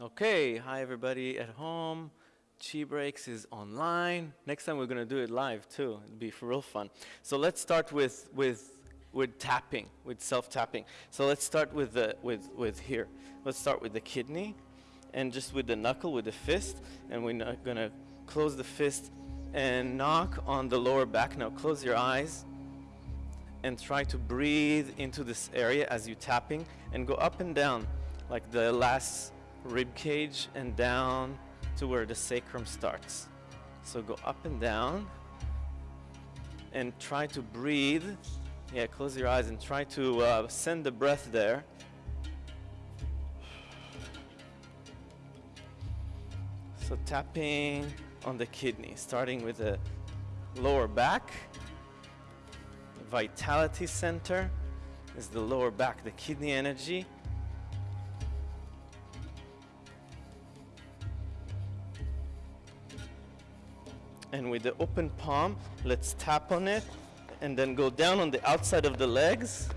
Okay, hi everybody at home. Chi Breaks is online. Next time we're gonna do it live too. It'll be for real fun. So let's start with with with tapping, with self-tapping. So let's start with the with with here. Let's start with the kidney, and just with the knuckle, with the fist, and we're gonna close the fist and knock on the lower back. Now close your eyes and try to breathe into this area as you're tapping and go up and down like the last rib cage and down to where the sacrum starts. So go up and down and try to breathe. Yeah, close your eyes and try to uh, send the breath there. So tapping on the kidney, starting with the lower back. Vitality center is the lower back, the kidney energy. And with the open palm, let's tap on it and then go down on the outside of the legs.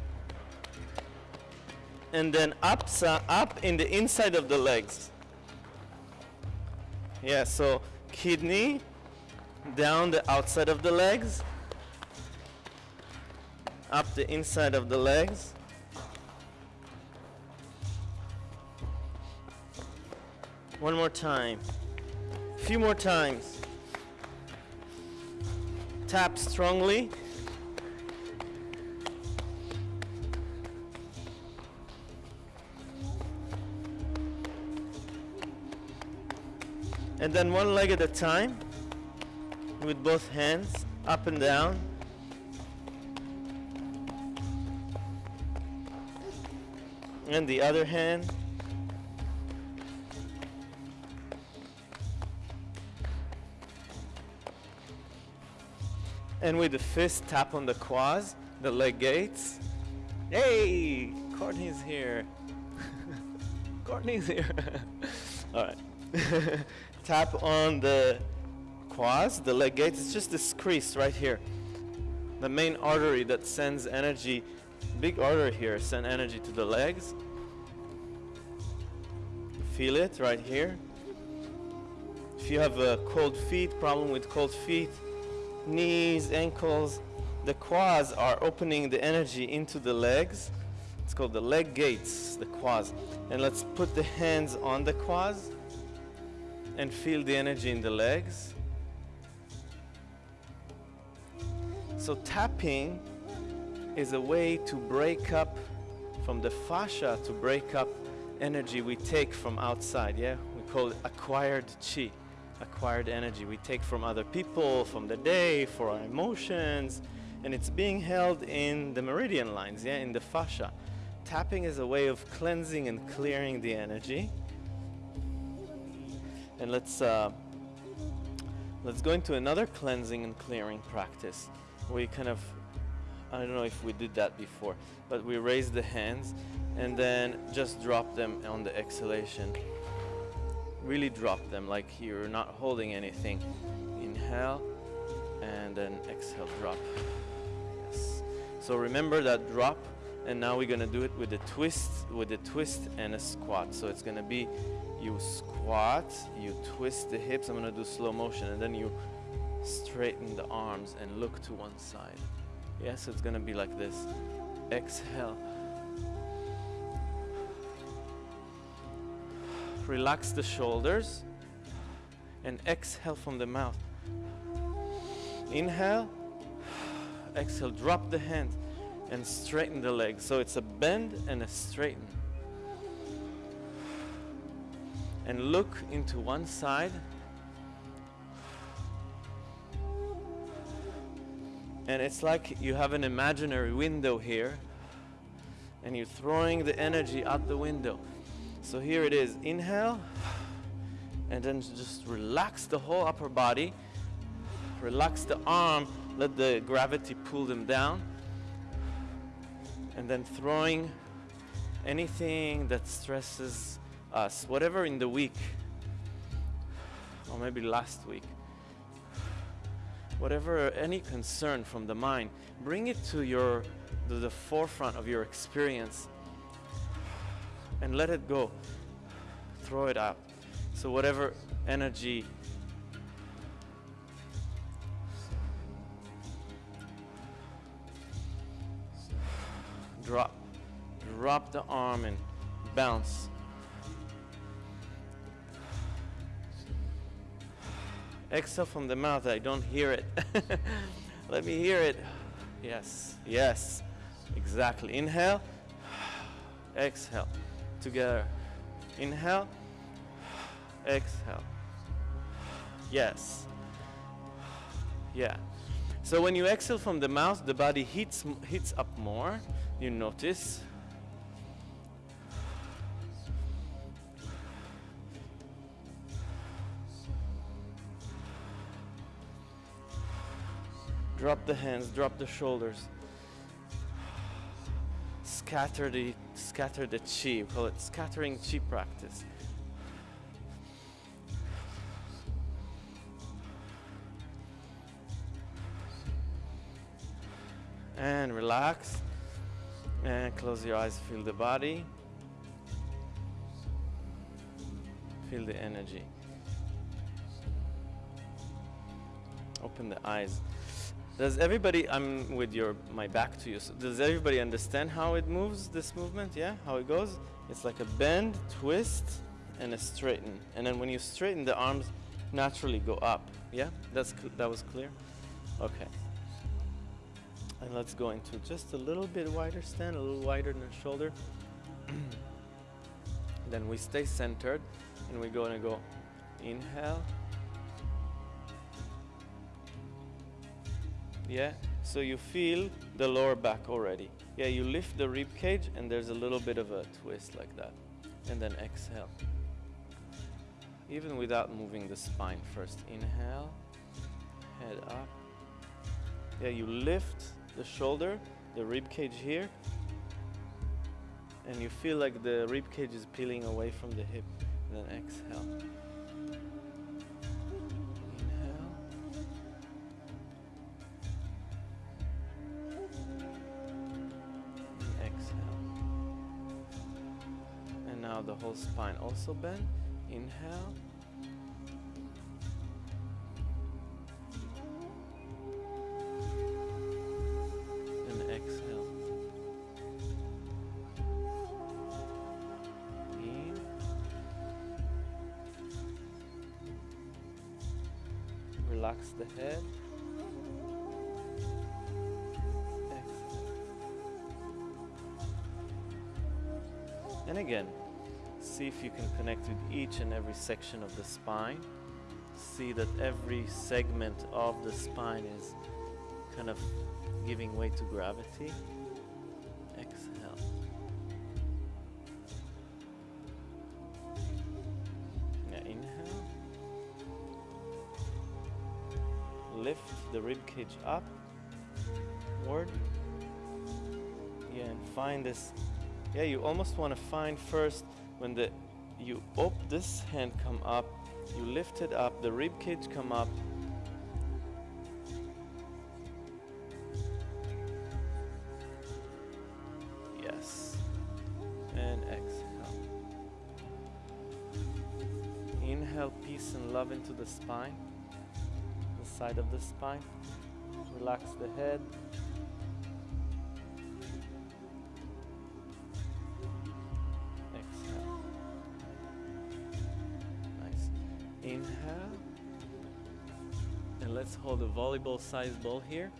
And then up, up in the inside of the legs. Yeah, so kidney down the outside of the legs, up the inside of the legs. One more time. A few more times tap strongly. And then one leg at a time with both hands up and down. And the other hand. And with the fist, tap on the quads, the leg gates. Hey, Courtney's here. Courtney's here. All right. tap on the quads, the leg gates. It's just this crease right here. The main artery that sends energy, big artery here, send energy to the legs. Feel it right here. If you have a cold feet, problem with cold feet, knees, ankles. The quads are opening the energy into the legs. It's called the leg gates, the quads. And let's put the hands on the quads and feel the energy in the legs. So tapping is a way to break up from the fascia to break up energy we take from outside, yeah? We call it acquired chi acquired energy we take from other people, from the day, for our emotions, and it's being held in the meridian lines, yeah, in the fascia. Tapping is a way of cleansing and clearing the energy. And let's uh, let's go into another cleansing and clearing practice. We kind of I don't know if we did that before, but we raise the hands and then just drop them on the exhalation really drop them like you're not holding anything. Inhale and then exhale, drop. Yes. So remember that drop and now we're gonna do it with a twist, with a twist and a squat. So it's gonna be you squat, you twist the hips, I'm gonna do slow motion and then you straighten the arms and look to one side. Yes, it's gonna be like this. Exhale. Relax the shoulders and exhale from the mouth. Inhale, exhale, drop the hand and straighten the leg. So it's a bend and a straighten. And look into one side. And it's like you have an imaginary window here and you're throwing the energy out the window. So here it is. Inhale, and then just relax the whole upper body. Relax the arm, let the gravity pull them down. And then throwing anything that stresses us, whatever in the week, or maybe last week, whatever, any concern from the mind, bring it to your, to the forefront of your experience and let it go. throw it out. So whatever energy drop drop the arm and bounce. Exhale from the mouth I don't hear it. Let me hear it. Yes yes exactly. Inhale exhale together. Inhale. Exhale. Yes. Yeah. So when you exhale from the mouth the body heats heats up more. You notice. Drop the hands drop the shoulders scatter the scatter the chi we call it scattering chi practice. And relax and close your eyes feel the body feel the energy. Open the eyes does everybody i'm with your my back to you. So does everybody understand how it moves this movement? Yeah how it goes? It's like a bend twist and a straighten. And then when you straighten the arms naturally go up. Yeah that's that was clear? Okay. And let's go into just a little bit wider stand, a little wider than shoulder. then we stay centered and we're to go. Inhale. Yeah, so you feel the lower back already. Yeah, you lift the rib cage and there's a little bit of a twist like that. And then exhale. Even without moving the spine first. Inhale, head up. Yeah, you lift the shoulder, the rib cage here, and you feel like the rib cage is peeling away from the hip. And then exhale. Whole spine also bend. Inhale. and exhale. In. Relax the head. And again, see if you can connect with each and every section of the spine. See that every segment of the spine is kind of giving way to gravity. Exhale. Yeah, inhale. Lift the rib cage up, ward. Yeah, and find this. Yeah, you almost want to find first when the you op this hand come up, you lift it up, the rib cage come up, Yes. And exhale. Inhale peace and love into the spine, the side of the spine. Relax the head. Hold a volleyball sized ball here.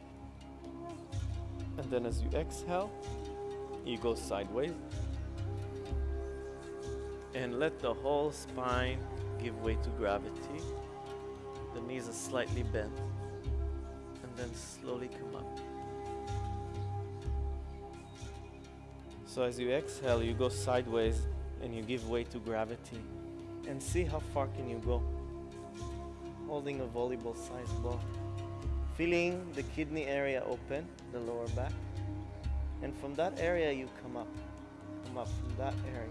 And then as you exhale, you go sideways and let the whole spine give way to gravity. The knees are slightly bent and then slowly come up. So as you exhale, you go sideways and you give way to gravity and see how far can you go. Holding a volleyball sized ball. Feeling the kidney area open, the lower back. And from that area, you come up. Come up from that area.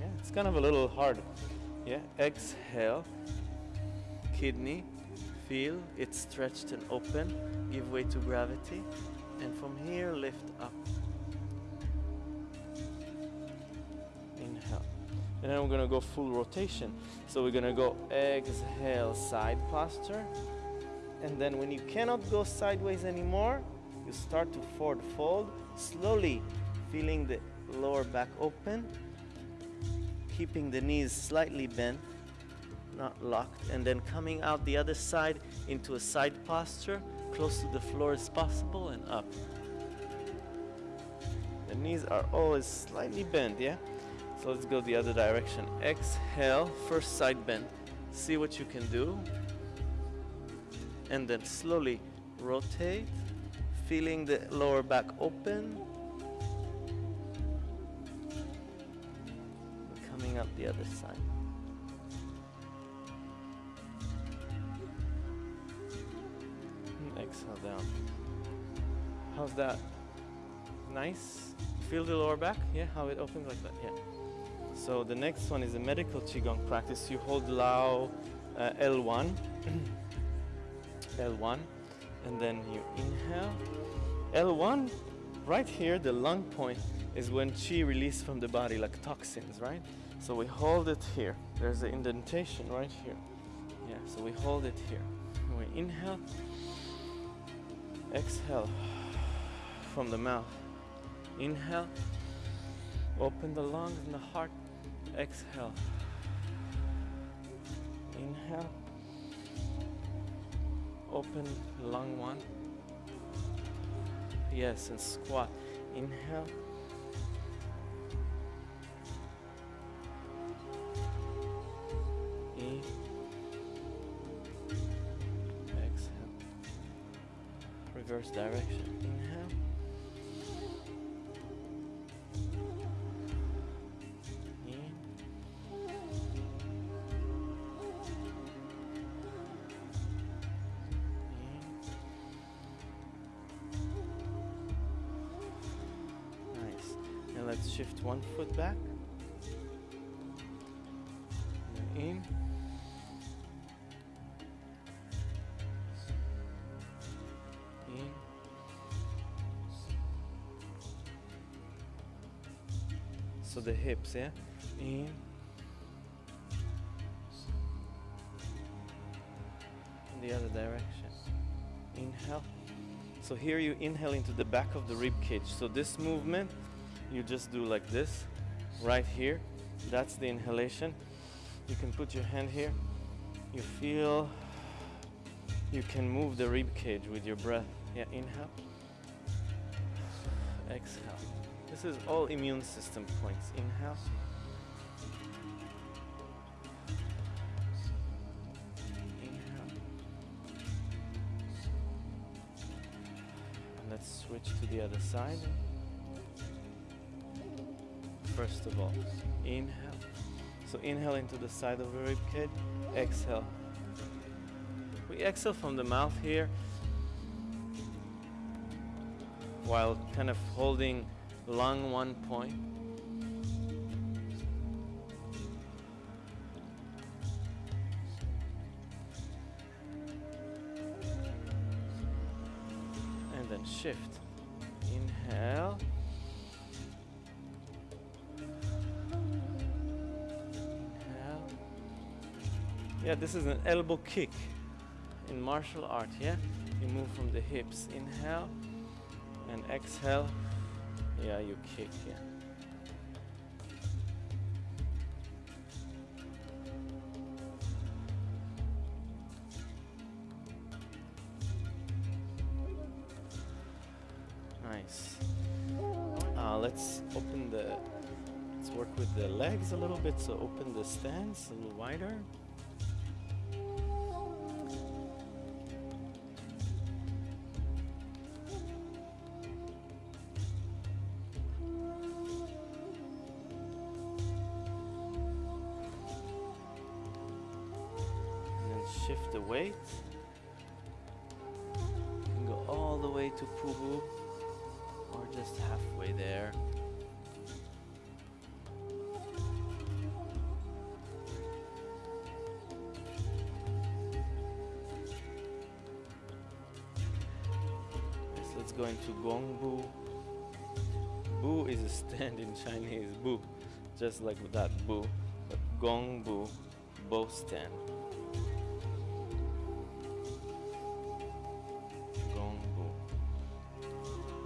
Yeah, it's kind of a little hard. Yeah, exhale. Kidney, feel it stretched and open. Give way to gravity. And from here, lift up. And then we're gonna go full rotation. So we're gonna go exhale, side posture, and then when you cannot go sideways anymore, you start to forward fold, slowly feeling the lower back open, keeping the knees slightly bent, not locked, and then coming out the other side into a side posture, close to the floor as possible, and up. The knees are always slightly bent, yeah? So let's go the other direction. Exhale, first side bend. See what you can do. And then slowly rotate, feeling the lower back open. Coming up the other side. And exhale down. How's that? Nice? Feel the lower back? Yeah, how it opens like that? Yeah. So the next one is a medical Qigong practice. You hold Lao uh, L1, L1, and then you inhale. L1, right here, the lung point is when Qi released from the body, like toxins, right? So we hold it here. There's an indentation right here. Yeah, so we hold it here. We inhale, exhale from the mouth. Inhale, open the lungs and the heart. Exhale. Inhale. Open lung one. Yes, and squat. Inhale. E. Exhale. Reverse direction. So the hips, yeah? In. In the other direction. Inhale. So here you inhale into the back of the rib cage. So this movement, you just do like this, right here. That's the inhalation. You can put your hand here. You feel you can move the rib cage with your breath. Yeah, inhale. Exhale. This is all immune system points. Inhale. Let's switch to the other side. First of all, inhale. So inhale into the side of the rib cage. Exhale. We exhale from the mouth here while kind of holding lung one point. And then shift. Inhale. Inhale. Yeah, this is an elbow kick in martial art, yeah? You move from the hips. Inhale and exhale. Yeah, you kick, yeah. Nice. Uh, let's open the, let's work with the legs a little bit. So open the stance a little wider. Halfway there. Let's go into Gongbu. Bu. Is a stand in Chinese, Bu, just like that Bu. But Gongbu bow stand. Gongbu.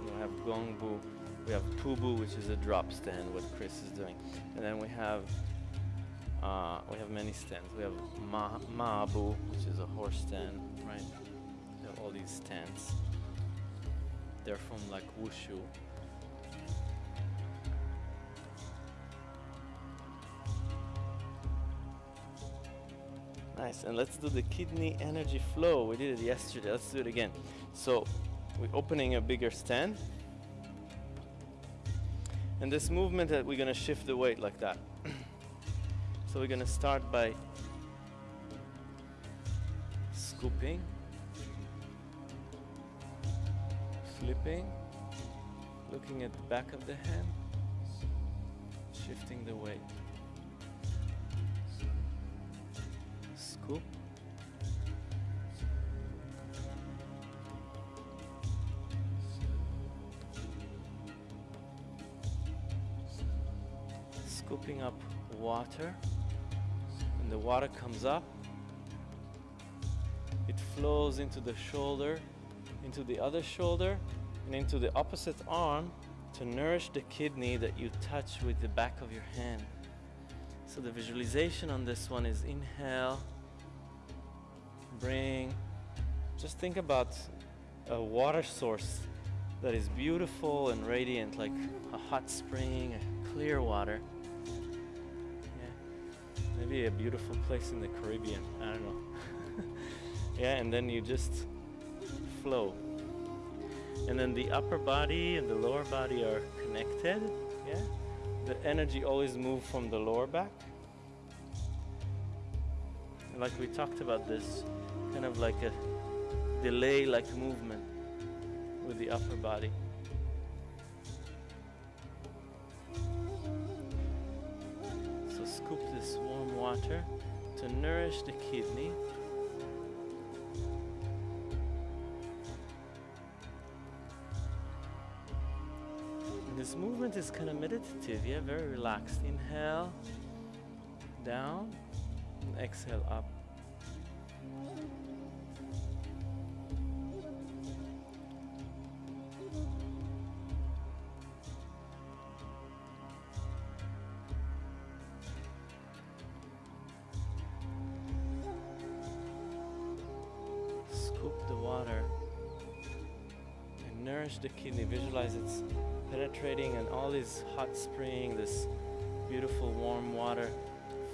We have Gongbu. We have Pubu, which is a drop stand, what Chris is doing. And then we have uh, we have many stands. We have Ma Mabu, which is a horse stand, right? We have all these stands. They're from like Wushu. Nice, and let's do the kidney energy flow. We did it yesterday, let's do it again. So, we're opening a bigger stand. And this movement that we're gonna shift the weight like that. so we're gonna start by scooping, flipping, looking at the back of the hand, shifting the weight. Scoop. Scooping up water. and the water comes up, it flows into the shoulder, into the other shoulder, and into the opposite arm to nourish the kidney that you touch with the back of your hand. So the visualization on this one is inhale, bring, just think about a water source that is beautiful and radiant, like a hot spring, clear water. Maybe a beautiful place in the Caribbean. I don't know. yeah, and then you just flow. And then the upper body and the lower body are connected. Yeah, the energy always moves from the lower back. And like we talked about this, kind of like a delay like movement with the upper body. This warm water to nourish the kidney. And this movement is kind of meditative, yeah, very relaxed. Inhale, down, and exhale up. The water and nourish the kidney. Visualize it's penetrating and all this hot spring, this beautiful warm water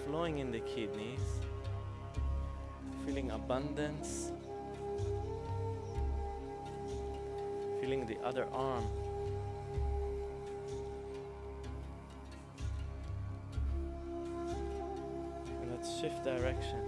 flowing in the kidneys. Feeling abundance. Feeling the other arm. And let's shift direction.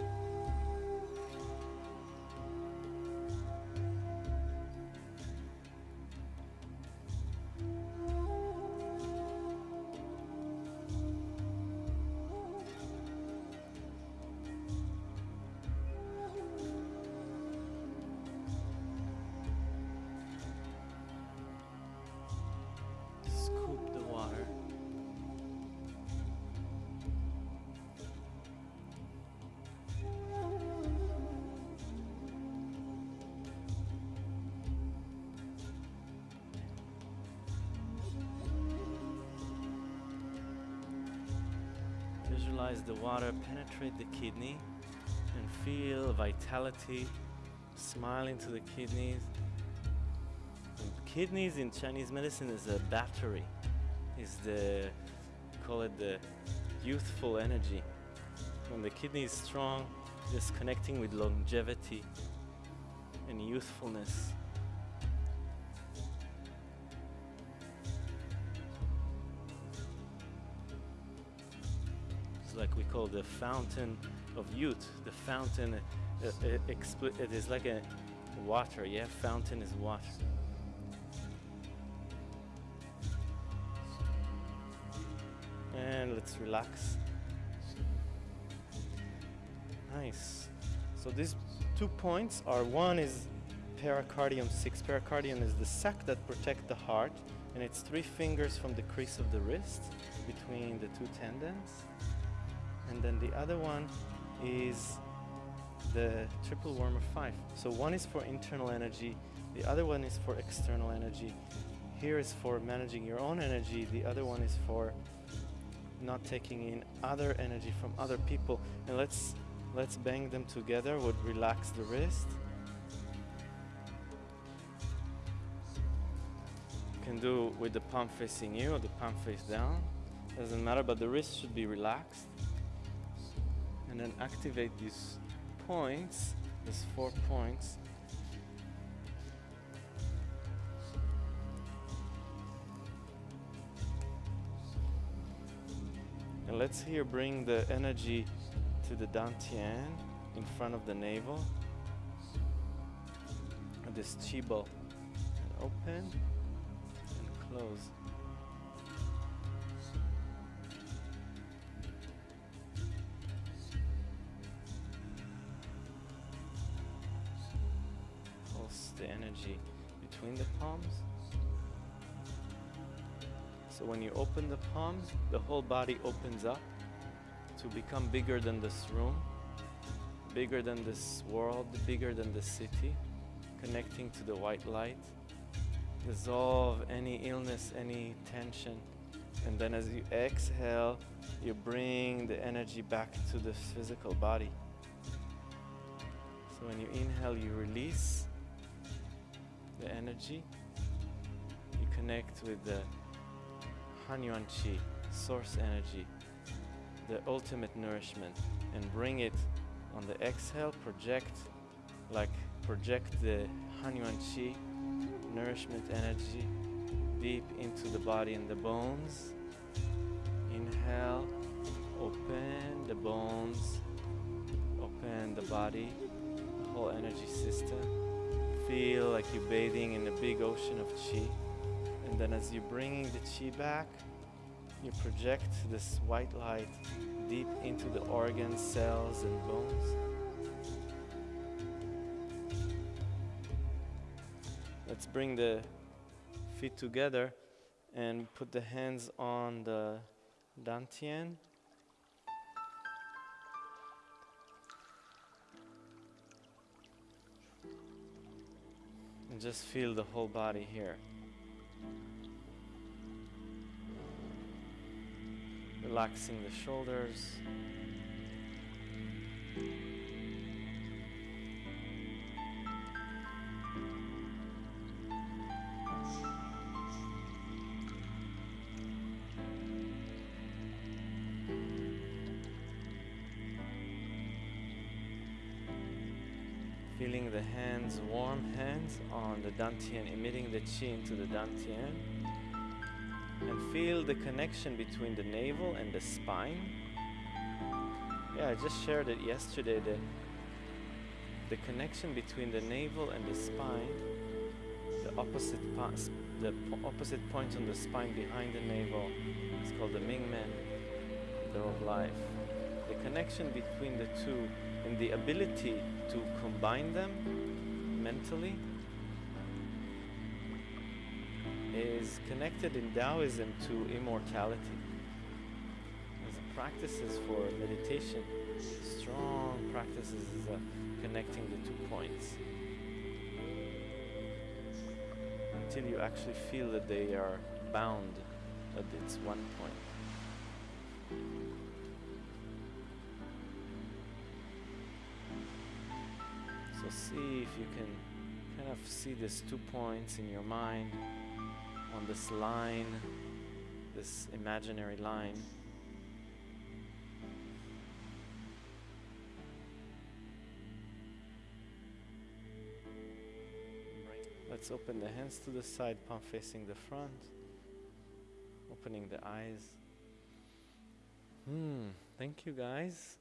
Visualize the water penetrate the kidney and feel vitality smile into the kidneys. And kidneys in Chinese medicine is a battery, is the call it the youthful energy. When the kidney is strong, it's connecting with longevity and youthfulness. Like we call the fountain of youth. The fountain, uh, uh, it is like a water. Yeah, fountain is water. And let's relax. Nice. So these two points are one is pericardium 6. Pericardium is the sac that protects the heart and it's three fingers from the crease of the wrist between the two tendons. And then the other one is the triple warmer 5. So one is for internal energy, the other one is for external energy. Here is for managing your own energy, the other one is for not taking in other energy from other people. And let's let's bang them together, would relax the wrist. You can do with the palm facing you or the palm face down. Doesn't matter, but the wrist should be relaxed. And then activate these points, these four points. And let's here bring the energy to the dantian in front of the navel. And this chi open and close. The energy between the palms. So when you open the palms, the whole body opens up to become bigger than this room, bigger than this world, bigger than the city, connecting to the white light. Dissolve any illness, any tension. And then as you exhale, you bring the energy back to the physical body. So when you inhale, you release the energy. You connect with the Hunyuan Chi, source energy, the ultimate nourishment, and bring it on the exhale, project like project the Hunyuan Chi, nourishment energy, deep into the body and the bones. Inhale, open the bones, open the body, the whole energy system. Feel like you're bathing in a big ocean of chi. And then as you're bringing the chi back, you project this white light deep into the organs, cells, and bones. Let's bring the feet together and put the hands on the dantian. And just feel the whole body here. Relaxing the shoulders. Hands, warm hands on the dantian, emitting the chi into the dantian. And feel the connection between the navel and the spine. Yeah, I just shared it yesterday. The, the connection between the navel and the spine, the opposite, the opposite point on the spine behind the navel, it's called the Mingmen, door of life. The connection between the two and the ability to combine them mentally is connected in Taoism to immortality. As practices for meditation, strong practices is uh, connecting the two points. Until you actually feel that they are bound at its one point. So see if you can kind of see these two points in your mind on this line, this imaginary line. Let's open the hands to the side, palm facing the front, opening the eyes. Hmm, thank you guys.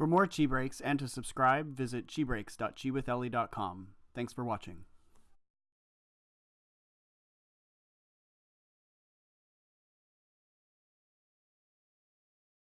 For more Chi Breaks and to subscribe, visit chibreaks.chiwithellie.com. Thanks for watching.